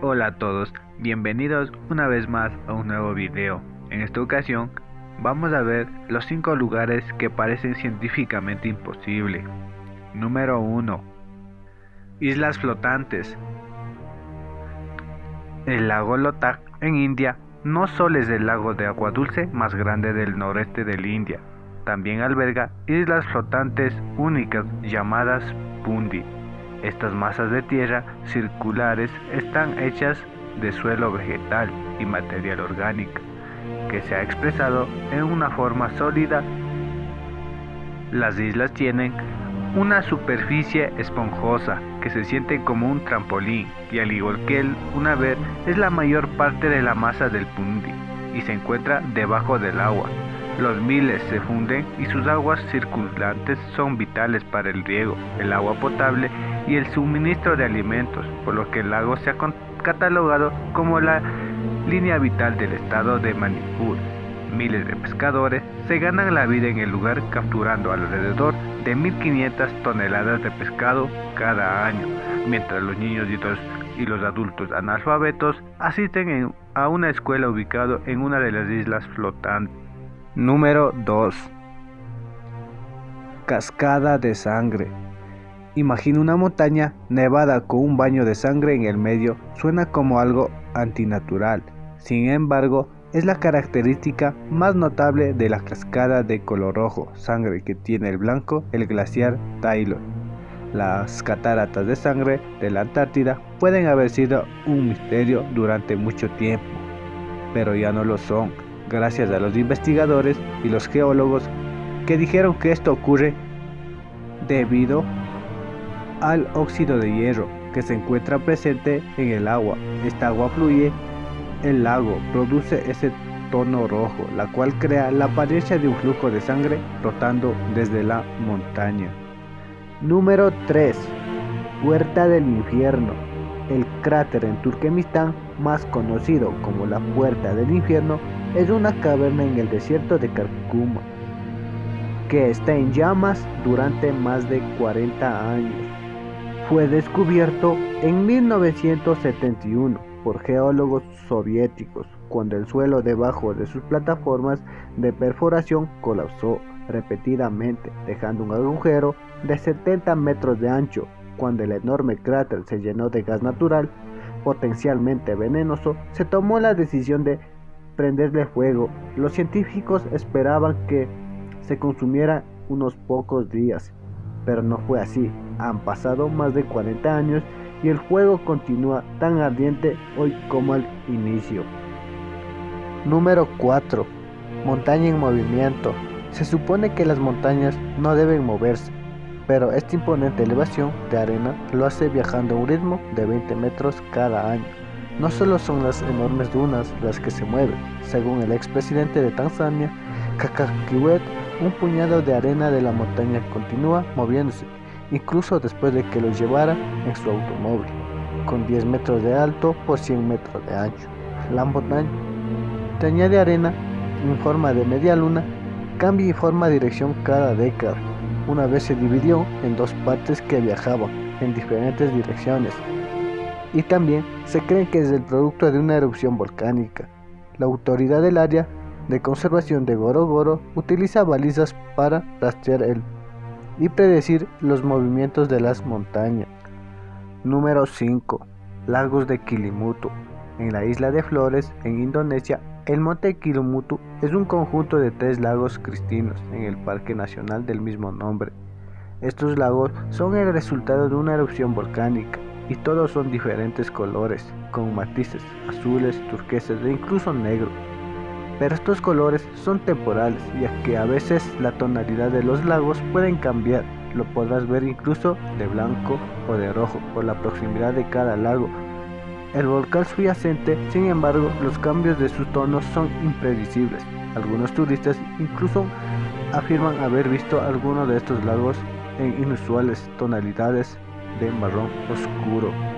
Hola a todos, bienvenidos una vez más a un nuevo video. En esta ocasión vamos a ver los 5 lugares que parecen científicamente imposible. Número 1. Islas flotantes. El lago Lotak en India no solo es el lago de agua dulce más grande del noreste de la India, también alberga islas flotantes únicas llamadas Pundi estas masas de tierra circulares están hechas de suelo vegetal y material orgánico, que se ha expresado en una forma sólida. Las islas tienen una superficie esponjosa que se siente como un trampolín y al igual que el vez es la mayor parte de la masa del pundi y se encuentra debajo del agua. Los miles se funden y sus aguas circulantes son vitales para el riego, el agua potable y el suministro de alimentos, por lo que el lago se ha catalogado como la línea vital del estado de Manipur. Miles de pescadores se ganan la vida en el lugar capturando alrededor de 1.500 toneladas de pescado cada año, mientras los niños y los, adultos analfabetos asisten a una escuela ubicada en una de las islas flotantes. Número 2. Cascada de sangre. Imagina una montaña nevada con un baño de sangre en el medio. Suena como algo antinatural. Sin embargo, es la característica más notable de la cascada de color rojo, sangre que tiene el blanco, el glaciar Taylor. Las cataratas de sangre de la Antártida pueden haber sido un misterio durante mucho tiempo, pero ya no lo son, gracias a los investigadores y los geólogos que dijeron que esto ocurre debido al óxido de hierro que se encuentra presente en el agua. Esta agua fluye, el lago produce ese tono rojo, la cual crea la apariencia de un flujo de sangre rotando desde la montaña. Número 3. Puerta del Infierno. El cráter en Turkmenistán, más conocido como la Puerta del Infierno, es una caverna en el desierto de Karkuma, que está en llamas durante más de 40 años fue descubierto en 1971 por geólogos soviéticos cuando el suelo debajo de sus plataformas de perforación colapsó repetidamente, dejando un agujero de 70 metros de ancho. Cuando el enorme cráter se llenó de gas natural, potencialmente venenoso, se tomó la decisión de prenderle fuego. Los científicos esperaban que se consumiera unos pocos días, pero no fue así. Han pasado más de 40 años y el fuego continúa tan ardiente hoy como al inicio. Número 4. Montaña en movimiento. Se supone que las montañas no deben moverse, pero esta imponente elevación de arena lo hace viajando a un ritmo de 20 metros cada año. No solo son las enormes dunas las que se mueven, según el expresidente de Tanzania, Kakakiwet, un puñado de arena de la montaña continúa moviéndose, incluso después de que lo llevara en su automóvil, con 10 metros de alto por 100 metros de ancho. La montaña de arena en forma de media luna cambia y forma dirección cada década. Una vez se dividió en dos partes que viajaban en diferentes direcciones. Y también se cree que es el producto de una erupción volcánica. La autoridad del área de conservación de Gorogoro utiliza balizas para rastrear el y predecir los movimientos de las montañas. Número 5. Lagos de Kilimutu. En la isla de Flores, en Indonesia, el monte Kilimutu es un conjunto de tres lagos cristinos en el Parque Nacional del mismo nombre. Estos lagos son el resultado de una erupción volcánica y todos son diferentes colores, con matices azules, turqueses e incluso negros pero estos colores son temporales, ya que a veces la tonalidad de los lagos pueden cambiar, lo podrás ver incluso de blanco o de rojo por la proximidad de cada lago. El volcán subyacente, sin embargo, los cambios de sus tonos son impredecibles. Algunos turistas incluso afirman haber visto algunos de estos lagos en inusuales tonalidades de marrón oscuro.